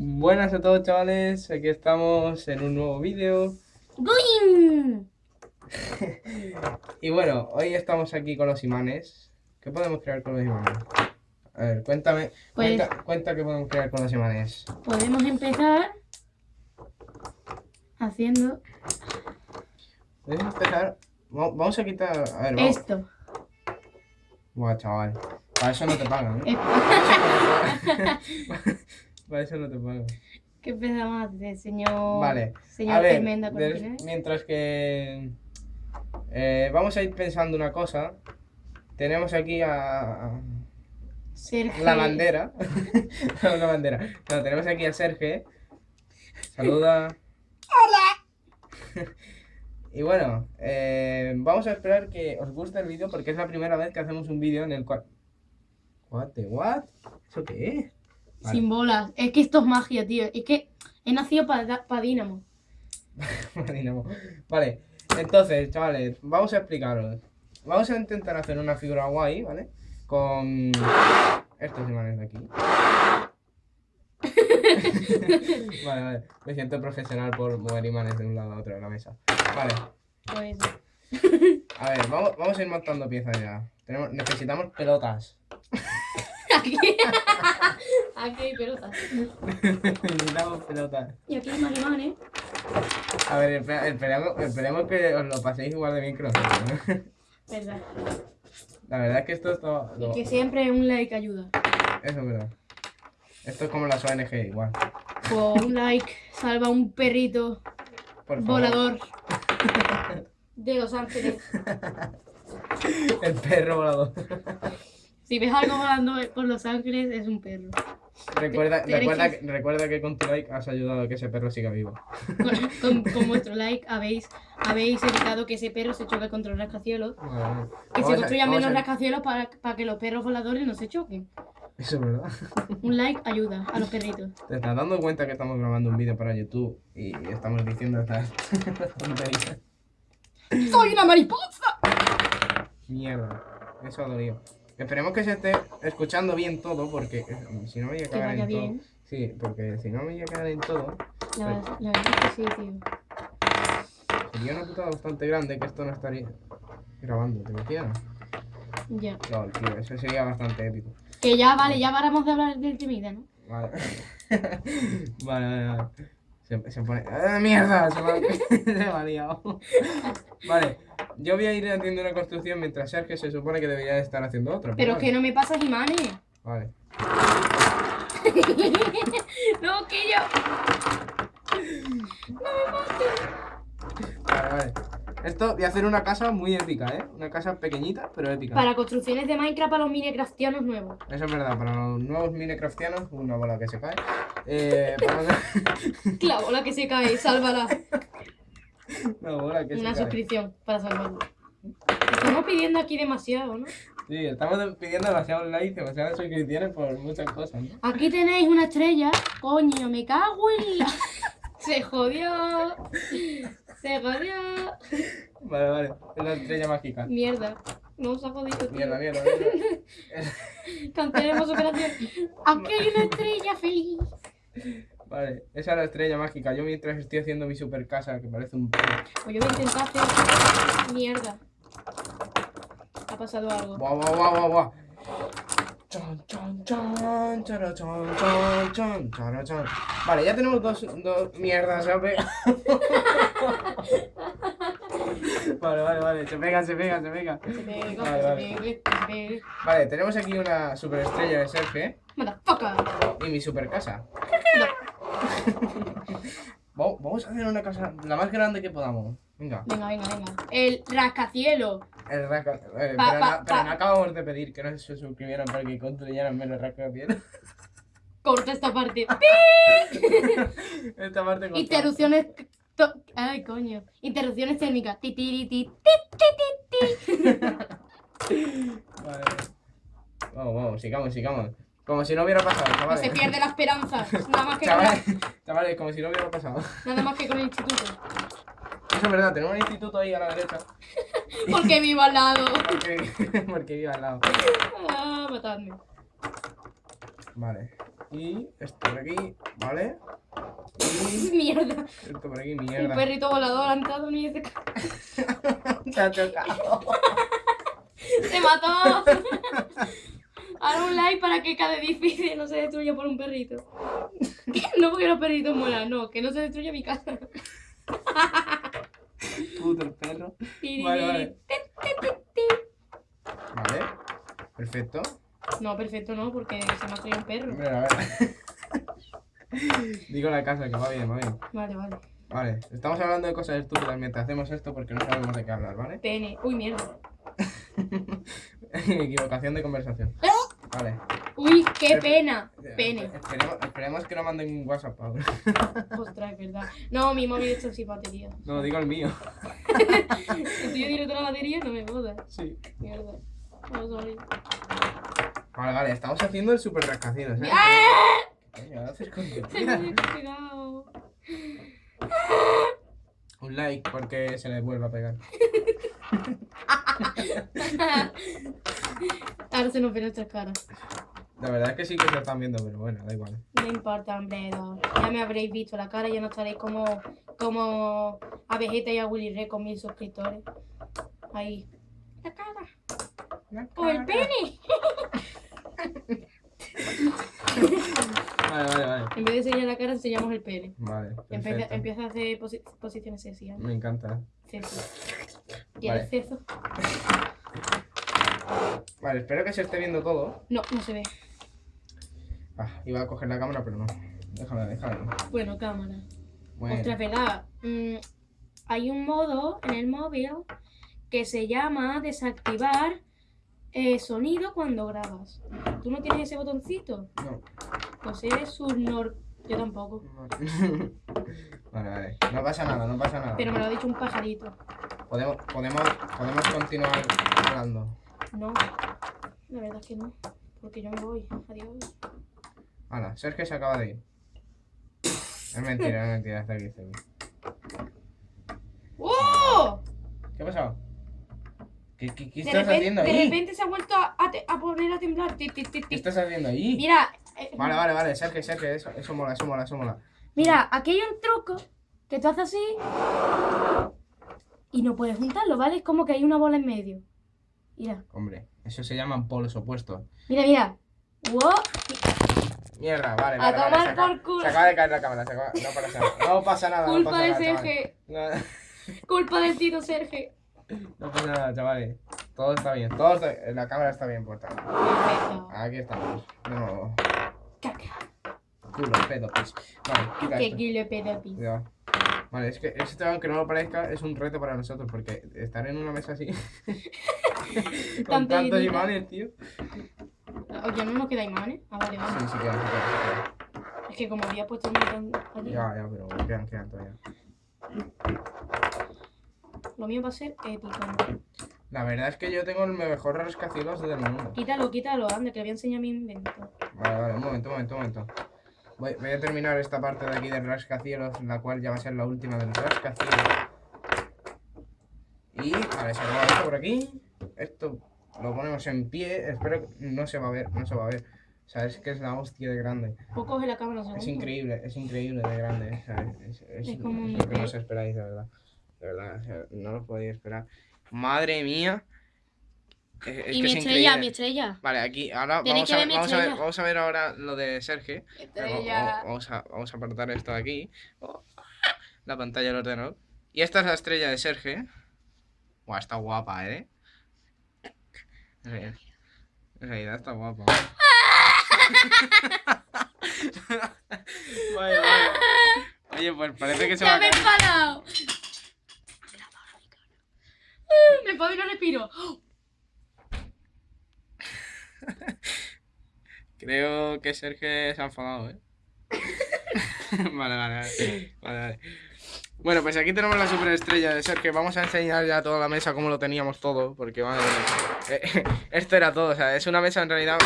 Buenas a todos chavales, aquí estamos en un nuevo vídeo. Y bueno, hoy estamos aquí con los imanes ¿Qué podemos crear con los imanes? A ver, cuéntame, Pues- cuenta, cuenta qué podemos crear con los imanes Podemos empezar haciendo Podemos empezar, va- vamos a quitar, a ver, vamos esto. Buah chaval, para eso no te pagan ¿eh? Para eso no te pagan ¿Qué empezamos a hacer, señor? Vale, Señor a ver, Tremenda des- Cortina? mientras que eh, vamos a ir pensando una cosa Tenemos aquí a... Sergio. La bandera. no, la bandera. No, tenemos aquí a Sergio. Saluda. Hola. y bueno, eh, vamos a esperar que os guste el vídeo porque es la primera vez que hacemos un vídeo en el cual... What the what? ¿Eso qué es? Vale. Sin bolas. Es que esto es magia, tío. Es que he nacido para pa Dínamo. Dinamo. Vale, entonces, chavales, vamos a explicaros. Vamos a intentar hacer una figura guay, ¿vale? Con estos imanes de aquí. vale, vale. Me siento profesional por mover imanes de un lado a otro de la mesa. Vale, Pues a ver, vamos, vamos a ir montando piezas ya. Tenemos, necesitamos pelotas. aquí. hay pelotas. necesitamos pelotas. Y aquí hay más imanes. A ver, espera- esperemos, esperemos que os lo paséis igual de bien que nosotros, ¿no? Verdad. La verdad es que esto está... Y que siempre un like ayuda. Eso es verdad. Esto es como las ONG, igual. Pues un like salva un perrito Por volador de Los Ángeles. El perro volador. Si ves algo volando por Los Ángeles, es un perro. Recuerda, recuerda, que, recuerda que con tu like has ayudado a que ese perro siga vivo. Con, con- con vuestro like habéis, habéis evitado que ese perro se choque contra los rascacielos. Que se construyan menos rascacielos para, para que los perros voladores no se choquen. Eso es verdad. Un like ayuda a los perritos. Te estás dando cuenta que estamos grabando un vídeo para YouTube y estamos diciendo estas tonterías. ¡Soy una mariposa! Mierda. Eso ha dolido. Esperemos que se esté escuchando bien todo porque eh, si no me voy a cagar en todo. Sí, porque si no me voy a cagar en todo, La, verdad- la verdad es que sí, tío. sería una putada bastante grande que esto no estaría grabando, ¿te imaginas? Ya. No, tío, eso sería bastante épico. Que ya, vale, ya paramos de hablar del temida, ¿no? Vale. vale, vale, vale. Se, se pone. ¡Ah, mierda! Se me, se me ha liado. Vale. Yo voy a ir haciendo una construcción mientras Sergio se supone que debería estar haciendo otra. Pero es que no me pasas imanes. Vale. no, que yo. Vale, vale. Esto voy a hacer una casa muy épica, ¿eh? Una casa pequeñita, pero épica. Para construcciones de Minecraft para los minecraftianos nuevos. Eso es verdad, para los nuevos minecraftianos, una bola que se cae. Eh, para La bola que se cae, sálvala. una bola que Una suscripción para salvarlo. Estamos pidiendo aquí demasiado, ¿no? Sí, estamos pidiendo demasiados likes, demasiadas suscripciones por muchas cosas, ¿no? Aquí tenéis una estrella. Coño, me cago en la. Se jodió. Se jodió. Vale, vale. Es la estrella mágica. Mierda. No se ha jodido. tío. Mierda, mierda, mierda. Cancelemos operación. Aquí hay una estrella feliz. Vale, esa es la estrella mágica. Yo mientras estoy haciendo mi super casa, que parece un... Pues yo voy a intentar hacer. Mierda. Ha pasado algo. ¡Guau, guau, guau, guau, guau! Chon, chon, chon, chara, chon, chon, chon, chara, chon. Vale, ya tenemos dos, dos mierdas, pegado. Vale, vale, vale, se pega, se pega, se pega. Se pega, Vale, se vale. se. Vale, tenemos aquí una superestrella de Sergio Motherfucker. y mi super casa. Vamos a hacer una casa la más grande que podamos. Venga. Venga, venga, venga. El rascacielo. El rasca... eh, Pa- pero, pa- no, pero pa- no acabamos de pedir que no se suscribieran para que construyeran menos rascacielos. Corta esta parte. Esta parte corta. Interrupciones. Ay, coño. Interrupciones técnicas. Ti, ti, ti, ti, ti, ti, ti. Vale. Vamos, vamos, sigamos, sigamos. Como si no hubiera pasado, No chavales. se pierde la esperanza. Nada más que con, Chavales, chavales, como si no hubiera pasado. nada más que con el instituto. Eso es verdad, tenemos un instituto ahí a la derecha. Porque vivo al lado. Porque, porque vive al lado. Ah, matadme. Vale. Y esto por aquí, ¿vale? Y Mierda. esto por aquí, El mierda. perrito volador ha entrado ni ese... Se ha chocado. ¡Se mató! Ahora un like para que cada edificio no se destruya por un perrito. No porque los perritos mueran, no, que no se destruya mi casa. Puto el perro. Vale, vale. Vale. Perfecto. No, perfecto no, porque se me ha traído un perro. Hombre, a ver. Digo la casa que va bien, va bien. Vale, vale. Vale, estamos hablando de cosas estúpidas mientras hacemos esto porque no sabemos de qué hablar, ¿vale? Pene. Uy, mierda. Equivocación de conversación. Vale. Uy, qué pena. Pene. Esperemos, esperemos que no manden un WhatsApp, Pablo. Ostras, es verdad. No, mi móvil está sin batería. No, digo el mío. El tuyo tiene toda la batería, no me jodas. Sí. Mierda. No, sorry. Vale, vale, estamos haciendo el super rascacielos, ¿eh? ¡Ah! ¿Qué coño haces con tu. Un like porque se le vuelve a pegar. Ahora se nos ven nuestras caras. La verdad es que sí que se están viendo, pero bueno, da igual. No importa, hombre. no. Ya me habréis visto la cara, ya no estaréis como, como a Vegeta y a Willy Red con mil suscriptores. Ahí. La cara. ¡O el pene! Vale, vale, vale. En vez de enseñar la cara, enseñamos el pene. Vale, Empieza, empieza a hacer posi- posiciones sexy. ¿eh? Me encanta. Sexy. ¿Quieres Vale. Vale, espero que se esté viendo todo. No, no se ve. Ah, iba a coger la cámara, pero no. Déjala, déjala. Bueno, cámara. Bueno, Ostras, verdad. Mm, hay un modo en el móvil que se llama desactivar eh, sonido cuando grabas. ¿Tú no tienes ese botoncito? no. Pues eres un nor... Yo tampoco. Vale, vale. No pasa nada, no pasa nada. Pero me lo ha dicho un pajarito. Podemos, podemos, podemos continuar hablando. No. La verdad es que no. Porque yo me voy. Adiós. Hala, Sergio se acaba de ir. Es mentira, es mentira, está aquí, está aquí. ¡Oh! ¿Qué ha pasado? ¿Qué, qué, qué De estás repente, haciendo de ahí? repente se ha vuelto a, a te- a poner a temblar. ¿Qué estás haciendo ahí? Mira. eh, Vale, vale, vale, Sergio, Sergio, eso, eso mola, eso mola, eso mola. Mira, aquí hay un truco que tú haces así y no puedes juntarlo, ¿vale? Es como que hay una bola en medio. Mira, Hombre, eso se llaman polos opuestos. mira, mira. ¡Wow! Mierda, vale, A vale, vale. tomar por culo. se acaba de caer la cámara, se acaba- no pasa nada. No pasa nada, no Culpa pasa de. Sergio. No, Culpa del tito Sergio. no pasa nada, chavales. Todo está bien, todo está La cámara está bien puesta. Perfecto. Aquí estamos. No, Caca. culo, pedo, pis. Vale, quita Que esto. pedo. Ya. Vale, es que esto, aunque no lo parezca, es un reto para nosotros, porque estar en una mesa así, con Tan tantos imanes, tío. Oye, no nos queda imanes. Ah, vale, vale. Sí, sí quedan, quedan, sí Es que como había puesto un montón quedan. allí, Ya, ya, pero quedan, quedan todavía. lo mío va a ser épico. La verdad es que yo tengo el mejor rascacielos del mundo. Quítalo, quítalo, anda, que le voy a enseñar mi invento. Vale, vale, un momento, un momento, un momento. Voy, voy a terminar esta parte de aquí del rascacielos, la cual ya va a ser la última del rascacielos. Y, vale, se esto por aquí. Esto lo ponemos en pie. Espero que no se va a ver, no se va a ver. O sea, es que es la hostia de grande. Pues coge la cámara segundo. Es increíble, es increíble de grande. es, es- Es como es lo que no os esperáis, de verdad. De verdad, o sea, no lo podéis esperar. Madre mía. Es, es Y mi es estrella, increíble. mi estrella. Vale, aquí ahora vamos a, ver vamos, a ver, vamos a ver ahora lo de Sergio. Estrella. Vamos a, vamos a apartar esto de aquí. Oh, La pantalla del ordenador. Y esta es la estrella de Sergio. Buah, está guapa, ¿eh? En realidad- está guapa. vaya, vaya. Oye, pues parece que se va ¡Ya a me he enfadado! Me puedo y no respiro. Creo que Sergio se ha enfadado, ¿eh? vale, vale, vale. Vale, vale. Bueno, pues aquí tenemos la superestrella de Sergio. Vamos a enseñar ya toda la mesa como lo teníamos todo, porque madre mía. Eh, Esto era todo, o sea, es una mesa en realidad.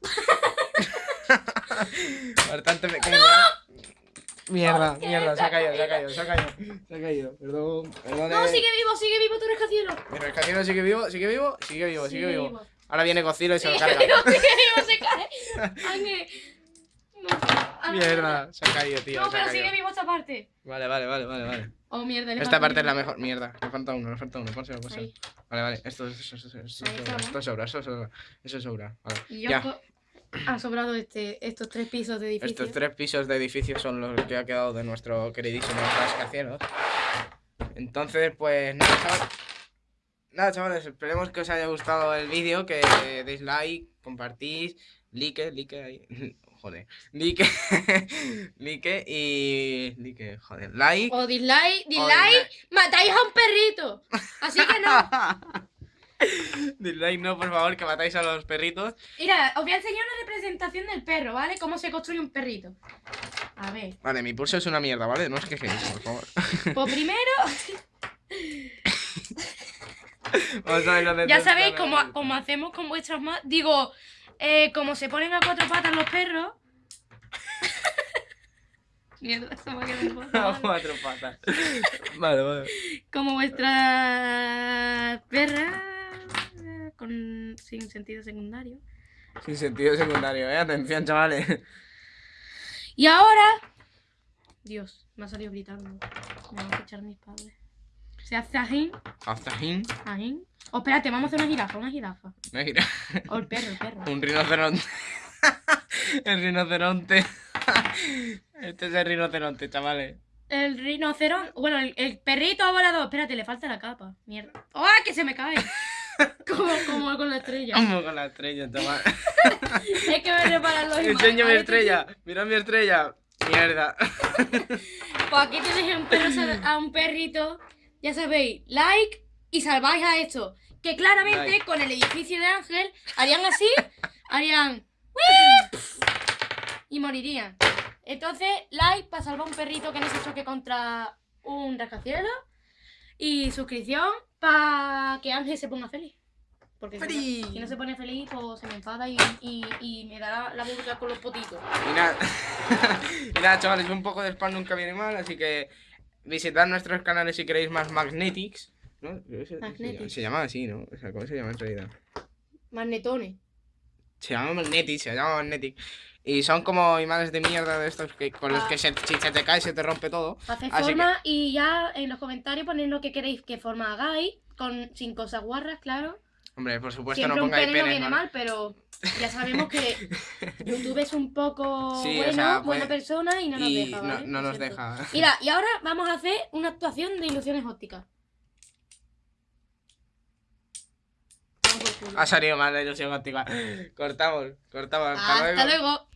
Bastante pequeña. Mierda, mierda, se ha caído, se ha caído, se ha caído, se ha caído, perdón, perdón. No, sigue vivo, sigue vivo tu rascacielos. Mi rascacielos sigue vivo, sigue vivo, sigue vivo, sigue vivo. Ahora viene Godzilla y se lo carga. se cae. Ah, Mierda, se ha caído, tío. No, ha pero sigue vivo esta parte. Vale, vale, vale, vale, vale. Oh, mierda. le Esta parte es la mejor. Mierda, me falta uno, me falta uno. Pónselo, pónselo. Vale, vale. Esto, esto, esto, esto, esto, sobra, está, esto sobra, eso sobra. Eso sobra. Vale. Ya. han sobrado este, estos tres pisos de edificio. Estos tres pisos de edificio son los que ha quedado de nuestro queridísimo rascacielos. Entonces, pues nada. Nada, chavales, esperemos que os haya gustado el vídeo, que deis like, compartís, like, like ahí. Joder, like, like y. like, joder, like. O dislike, dislike, matáis a un perrito. Así que no. Dislike no, por favor, que matáis a los perritos. Mira, os voy a enseñar una representación del perro, ¿vale? Cómo se construye un perrito. A ver. Vale, mi pulso es una mierda, ¿vale? No os quejéis, por favor. Pues primero, Vamos a ver los ya sabéis cómo, cómo hacemos con vuestras manos. Digo, eh, como se ponen a cuatro patas los perros. Mierda, se me ha quedado un A cuatro patas. Vale, vale. Como vuestras perras eh, con sin sentido secundario. Sin sentido secundario, ¿eh? Atención, chavales. Y ahora. Dios, me ha salido gritando. Me van a escuchar mis padres. Se hace ajín, Aztajín. ajín. Oh, espérate, vamos a hacer una jirafa, una jirafa. Mira, O el perro, el perro. un rinoceronte. el rinoceronte. este es el rinoceronte, chavales. El rinoceronte. Bueno, el, el perrito ha volado. Espérate, le falta la capa. Mierda. ¡Oh, que se me cae! como, como con la estrella. Vamos con la estrella, chaval. es que me reparan los. Enseña mi A estrella. Mira mi estrella. Mierda. Pues aquí a un, perro a un perrito. Ya sabéis, like y salváis a esto. Que claramente Like. con el edificio de Ángel harían así, harían. Y morirían. Entonces, like para salvar a un perrito que no se choque contra un rascacielos. Y suscripción para que Ángel se ponga feliz. Porque si no, Feliz. si no se pone feliz, pues se me enfada y, y, y me dará la burga con los potitos. Y nada, y nada, chavales, un poco de spam nunca viene mal, así que visitad nuestros canales si queréis más Magnetics. ¿no? Se- Magnetics. Se llama así, ¿no? O sea, ¿cómo se llama en realidad? Magnetones. Se llama Magnetic, se llama Magnetic. Y son como imanes de mierda de estos que con los Ah. que se, si se te cae se te rompe todo. Así forma y ya en los comentarios poned lo que queréis que forma hagáis, con, sin cosas guarras, claro. Hombre, por supuesto Siempre no un pongáis pene no viene ¿vale? mal, pero ya sabemos que YouTube es un poco Sí, o bueno, sea, buena pues- persona y no nos y deja, no, no nos deja. Mira, y ahora vamos a hacer una actuación de ilusiones ópticas. Ha salido mal la ilusión óptica. Cortamos, cortamos. Hasta, Hasta luego. luego.